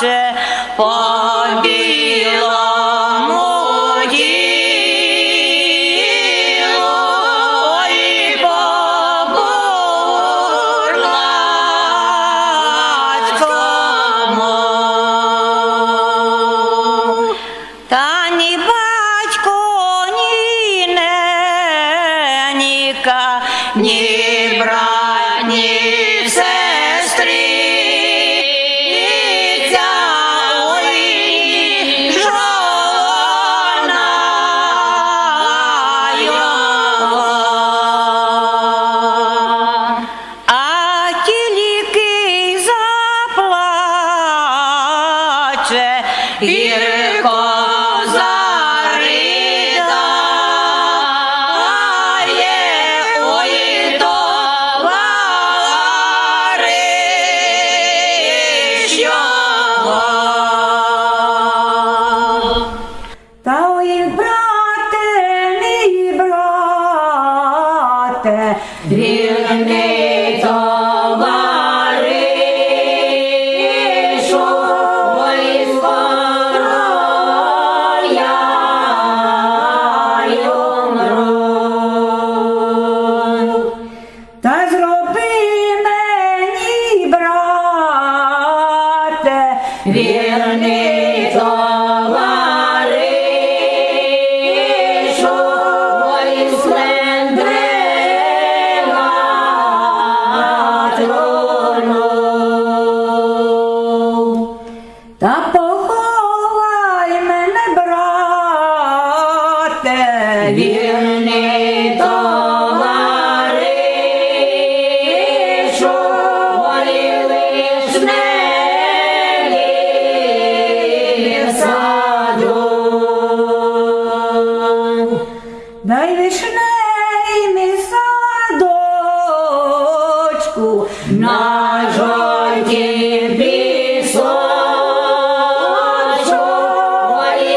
заплаче по білому ділу, ой, по. Та ні батько, ні ненька, ні брат, заплаче гірко заридає, ой, товариш. Та ой, брате, мій брате, Вірний товаришу, та зроби мені, брате, Вірний товаришу, На жовтім пісочку, ой.